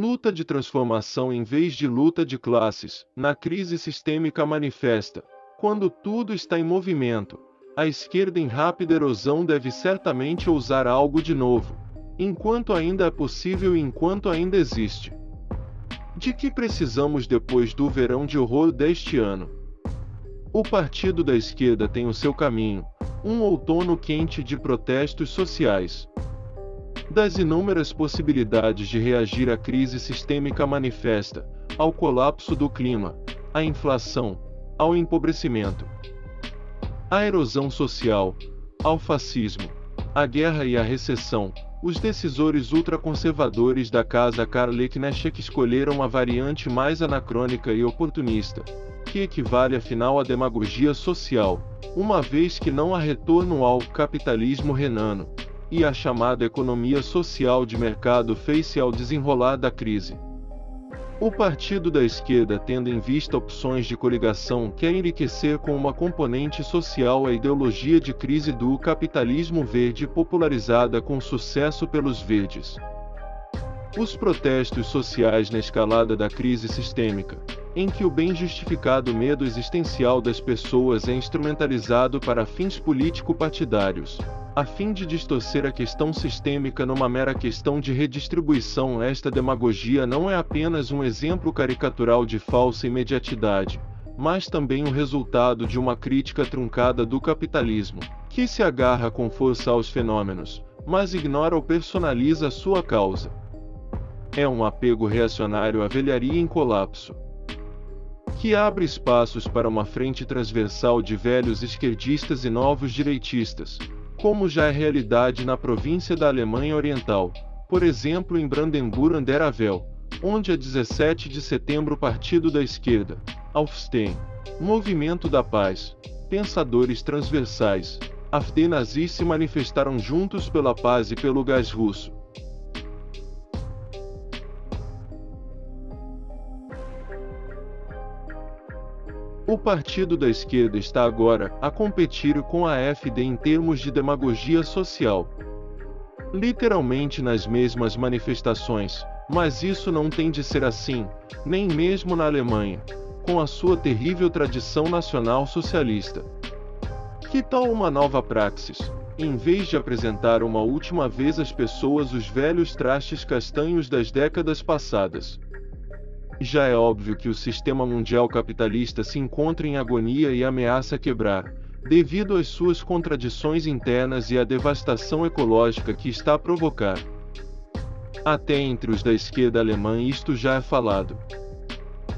Luta de transformação em vez de luta de classes, na crise sistêmica manifesta. Quando tudo está em movimento, a esquerda em rápida erosão deve certamente ousar algo de novo, enquanto ainda é possível e enquanto ainda existe. De que precisamos depois do verão de horror deste ano? O partido da esquerda tem o seu caminho, um outono quente de protestos sociais, das inúmeras possibilidades de reagir à crise sistêmica manifesta, ao colapso do clima, à inflação, ao empobrecimento, à erosão social, ao fascismo, à guerra e à recessão, os decisores ultraconservadores da Casa Karl-Liebknecht escolheram a variante mais anacrônica e oportunista, que equivale afinal à demagogia social, uma vez que não há retorno ao capitalismo renano, e a chamada economia social de mercado fez-se ao desenrolar da crise. O partido da esquerda, tendo em vista opções de coligação, quer enriquecer com uma componente social a ideologia de crise do capitalismo verde popularizada com sucesso pelos verdes. Os protestos sociais na escalada da crise sistêmica, em que o bem justificado medo existencial das pessoas é instrumentalizado para fins político-partidários, a fim de distorcer a questão sistêmica numa mera questão de redistribuição, esta demagogia não é apenas um exemplo caricatural de falsa imediatidade, mas também o resultado de uma crítica truncada do capitalismo, que se agarra com força aos fenômenos, mas ignora ou personaliza sua causa. É um apego reacionário à velharia em colapso que abre espaços para uma frente transversal de velhos esquerdistas e novos direitistas, como já é realidade na província da Alemanha Oriental, por exemplo em Brandenburg an der Havel, onde a 17 de setembro o Partido da Esquerda, Aufstehen, Movimento da Paz, Pensadores Transversais, AfD nazis se manifestaram juntos pela paz e pelo gás russo. O partido da esquerda está agora a competir com a AfD em termos de demagogia social. Literalmente nas mesmas manifestações, mas isso não tem de ser assim, nem mesmo na Alemanha, com a sua terrível tradição nacional socialista. Que tal uma nova praxis? Em vez de apresentar uma última vez às pessoas os velhos trastes castanhos das décadas passadas, já é óbvio que o sistema mundial capitalista se encontra em agonia e ameaça quebrar, devido às suas contradições internas e à devastação ecológica que está a provocar. Até entre os da esquerda alemã isto já é falado.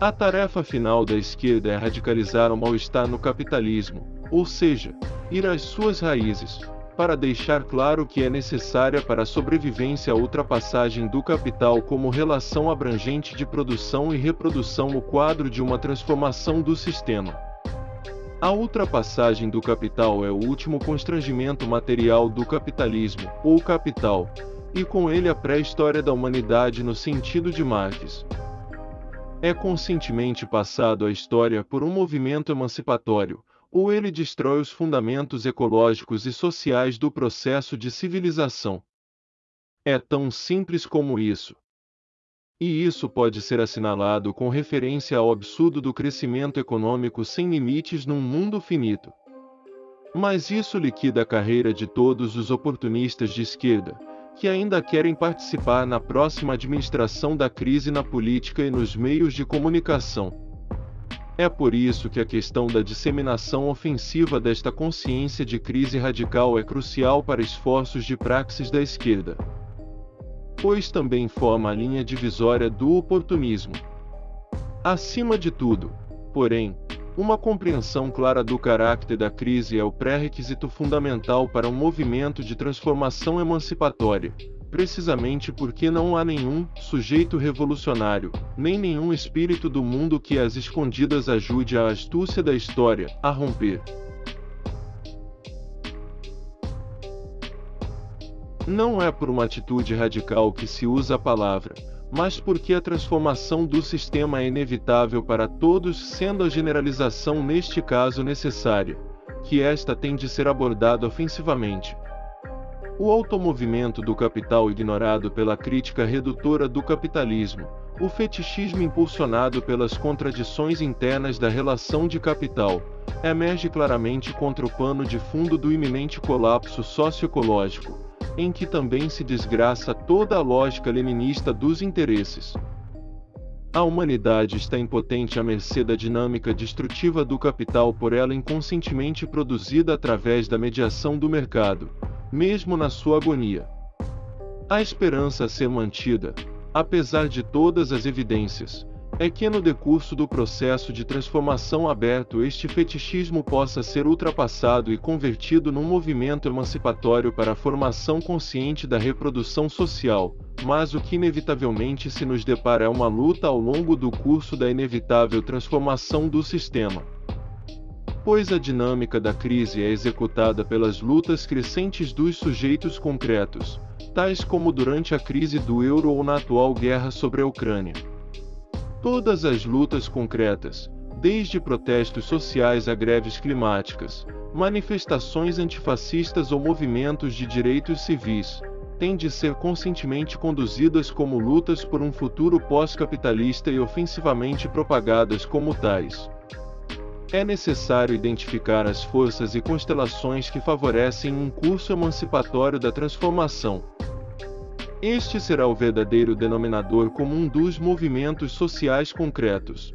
A tarefa final da esquerda é radicalizar o mal-estar no capitalismo, ou seja, ir às suas raízes, para deixar claro que é necessária para a sobrevivência a ultrapassagem do capital como relação abrangente de produção e reprodução o quadro de uma transformação do sistema. A ultrapassagem do capital é o último constrangimento material do capitalismo, ou capital, e com ele a pré-história da humanidade no sentido de Marx. É conscientemente passado à história por um movimento emancipatório, ou ele destrói os fundamentos ecológicos e sociais do processo de civilização. É tão simples como isso. E isso pode ser assinalado com referência ao absurdo do crescimento econômico sem limites num mundo finito. Mas isso liquida a carreira de todos os oportunistas de esquerda, que ainda querem participar na próxima administração da crise na política e nos meios de comunicação. É por isso que a questão da disseminação ofensiva desta consciência de crise radical é crucial para esforços de praxis da esquerda. Pois também forma a linha divisória do oportunismo. Acima de tudo, porém, uma compreensão clara do caráter da crise é o pré-requisito fundamental para um movimento de transformação emancipatória precisamente porque não há nenhum sujeito revolucionário, nem nenhum espírito do mundo que as escondidas ajude a astúcia da história a romper. Não é por uma atitude radical que se usa a palavra, mas porque a transformação do sistema é inevitável para todos, sendo a generalização neste caso necessária, que esta tem de ser abordada ofensivamente. O automovimento do capital ignorado pela crítica redutora do capitalismo, o fetichismo impulsionado pelas contradições internas da relação de capital, emerge claramente contra o pano de fundo do iminente colapso socioecológico, em que também se desgraça toda a lógica leninista dos interesses. A humanidade está impotente à mercê da dinâmica destrutiva do capital por ela inconscientemente produzida através da mediação do mercado, mesmo na sua agonia. A esperança a ser mantida, apesar de todas as evidências, é que no decurso do processo de transformação aberto este fetichismo possa ser ultrapassado e convertido num movimento emancipatório para a formação consciente da reprodução social, mas o que inevitavelmente se nos depara é uma luta ao longo do curso da inevitável transformação do sistema. Pois a dinâmica da crise é executada pelas lutas crescentes dos sujeitos concretos, tais como durante a crise do euro ou na atual guerra sobre a Ucrânia. Todas as lutas concretas, desde protestos sociais a greves climáticas, manifestações antifascistas ou movimentos de direitos civis, têm de ser conscientemente conduzidas como lutas por um futuro pós-capitalista e ofensivamente propagadas como tais. É necessário identificar as forças e constelações que favorecem um curso emancipatório da transformação, este será o verdadeiro denominador comum dos movimentos sociais concretos.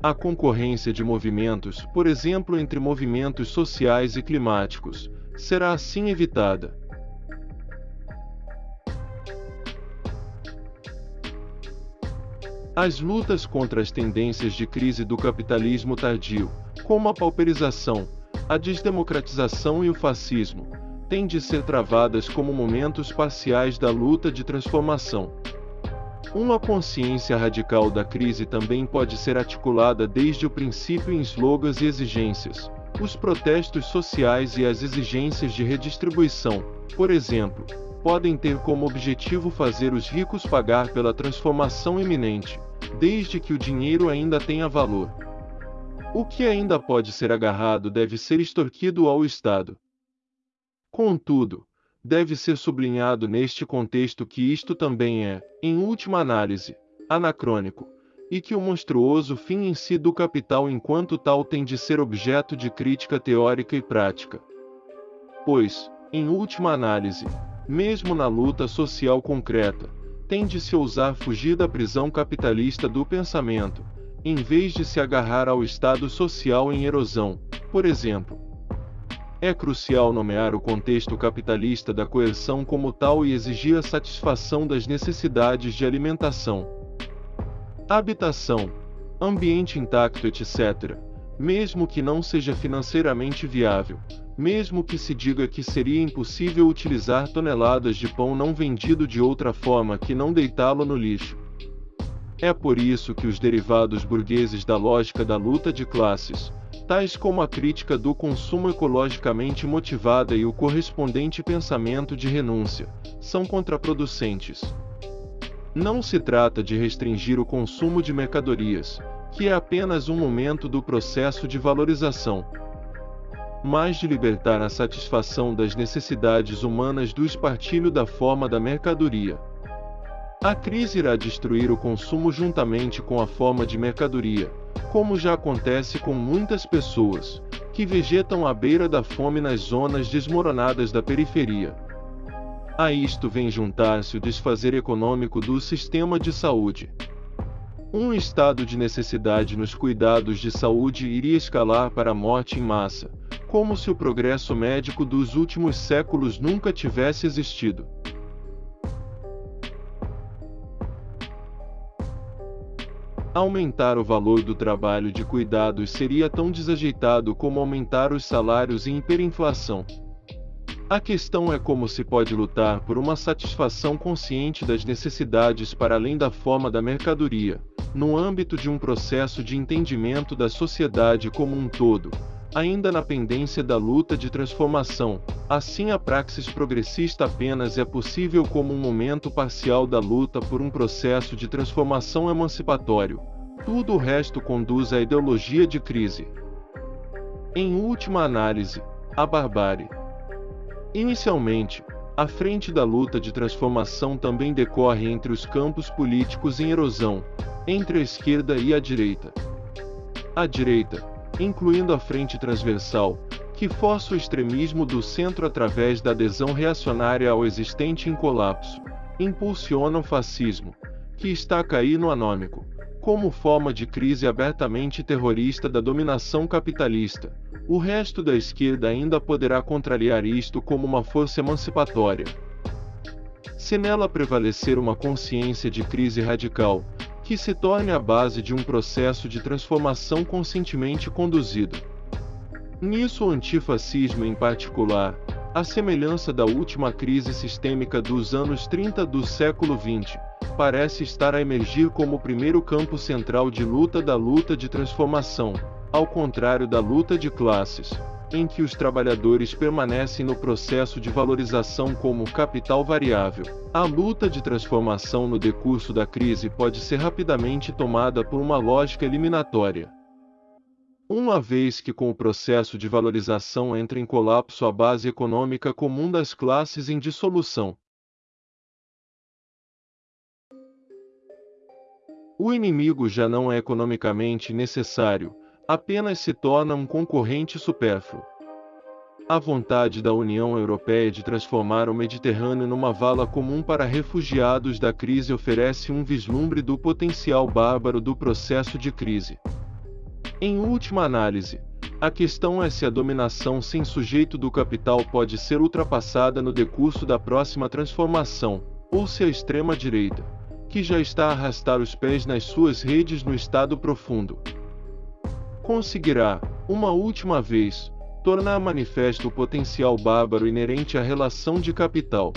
A concorrência de movimentos, por exemplo, entre movimentos sociais e climáticos, será assim evitada. As lutas contra as tendências de crise do capitalismo tardio, como a pauperização, a desdemocratização e o fascismo, têm de ser travadas como momentos parciais da luta de transformação. Uma consciência radical da crise também pode ser articulada desde o princípio em slogans e exigências. Os protestos sociais e as exigências de redistribuição, por exemplo, podem ter como objetivo fazer os ricos pagar pela transformação iminente, desde que o dinheiro ainda tenha valor. O que ainda pode ser agarrado deve ser extorquido ao Estado. Contudo, deve ser sublinhado neste contexto que isto também é, em última análise, anacrônico, e que o monstruoso fim em si do capital enquanto tal tem de ser objeto de crítica teórica e prática. Pois, em última análise, mesmo na luta social concreta, tem de se ousar fugir da prisão capitalista do pensamento, em vez de se agarrar ao estado social em erosão, por exemplo. É crucial nomear o contexto capitalista da coerção como tal e exigir a satisfação das necessidades de alimentação, habitação, ambiente intacto, etc., mesmo que não seja financeiramente viável, mesmo que se diga que seria impossível utilizar toneladas de pão não vendido de outra forma que não deitá-lo no lixo. É por isso que os derivados burgueses da lógica da luta de classes, tais como a crítica do consumo ecologicamente motivada e o correspondente pensamento de renúncia, são contraproducentes. Não se trata de restringir o consumo de mercadorias, que é apenas um momento do processo de valorização, mas de libertar a satisfação das necessidades humanas do espartilho da forma da mercadoria. A crise irá destruir o consumo juntamente com a forma de mercadoria, como já acontece com muitas pessoas, que vegetam à beira da fome nas zonas desmoronadas da periferia. A isto vem juntar-se o desfazer econômico do sistema de saúde. Um estado de necessidade nos cuidados de saúde iria escalar para a morte em massa, como se o progresso médico dos últimos séculos nunca tivesse existido. Aumentar o valor do trabalho de cuidados seria tão desajeitado como aumentar os salários e hiperinflação. A questão é como se pode lutar por uma satisfação consciente das necessidades para além da forma da mercadoria, no âmbito de um processo de entendimento da sociedade como um todo, ainda na pendência da luta de transformação. Assim, a praxis progressista apenas é possível como um momento parcial da luta por um processo de transformação emancipatório. Tudo o resto conduz à ideologia de crise. Em última análise, a barbárie. Inicialmente, a frente da luta de transformação também decorre entre os campos políticos em erosão, entre a esquerda e a direita. A direita, incluindo a frente transversal, que força o extremismo do centro através da adesão reacionária ao existente em colapso, impulsiona o fascismo, que está a cair no anômico, como forma de crise abertamente terrorista da dominação capitalista. O resto da esquerda ainda poderá contrariar isto como uma força emancipatória. Se nela prevalecer uma consciência de crise radical, que se torne a base de um processo de transformação conscientemente conduzido. Nisso o antifascismo em particular, a semelhança da última crise sistêmica dos anos 30 do século XX, parece estar a emergir como o primeiro campo central de luta da luta de transformação, ao contrário da luta de classes, em que os trabalhadores permanecem no processo de valorização como capital variável. A luta de transformação no decurso da crise pode ser rapidamente tomada por uma lógica eliminatória. Uma vez que com o processo de valorização entra em colapso a base econômica comum das classes em dissolução. O inimigo já não é economicamente necessário, apenas se torna um concorrente supérfluo. A vontade da União Europeia de transformar o Mediterrâneo numa vala comum para refugiados da crise oferece um vislumbre do potencial bárbaro do processo de crise. Em última análise, a questão é se a dominação sem sujeito do capital pode ser ultrapassada no decurso da próxima transformação, ou se a extrema-direita, que já está a arrastar os pés nas suas redes no estado profundo, conseguirá, uma última vez, tornar manifesto o potencial bárbaro inerente à relação de capital.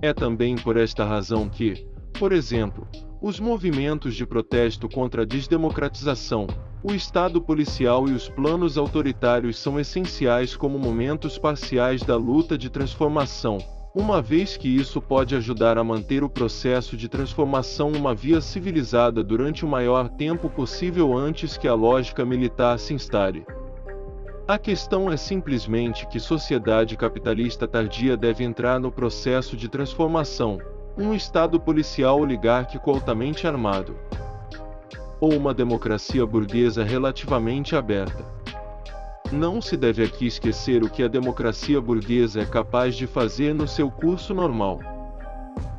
É também por esta razão que, por exemplo, os movimentos de protesto contra a desdemocratização, o Estado policial e os planos autoritários são essenciais como momentos parciais da luta de transformação, uma vez que isso pode ajudar a manter o processo de transformação uma via civilizada durante o maior tempo possível antes que a lógica militar se instale. A questão é simplesmente que sociedade capitalista tardia deve entrar no processo de transformação, um Estado policial oligárquico altamente armado, ou uma democracia burguesa relativamente aberta. Não se deve aqui esquecer o que a democracia burguesa é capaz de fazer no seu curso normal.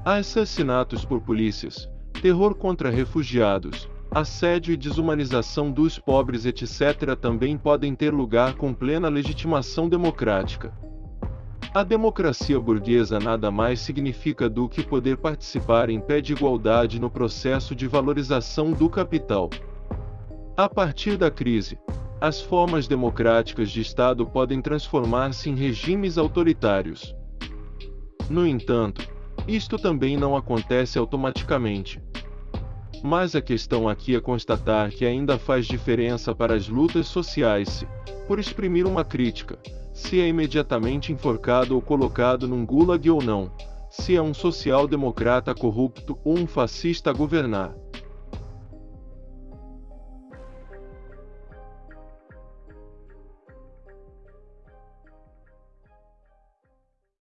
Assassinatos por polícias, terror contra refugiados, assédio e desumanização dos pobres, etc., também podem ter lugar com plena legitimação democrática. A democracia burguesa nada mais significa do que poder participar em pé de igualdade no processo de valorização do capital. A partir da crise, as formas democráticas de Estado podem transformar-se em regimes autoritários. No entanto, isto também não acontece automaticamente. Mas a questão aqui é constatar que ainda faz diferença para as lutas sociais se, por exprimir uma crítica, se é imediatamente enforcado ou colocado num gulag ou não, se é um social-democrata corrupto ou um fascista a governar.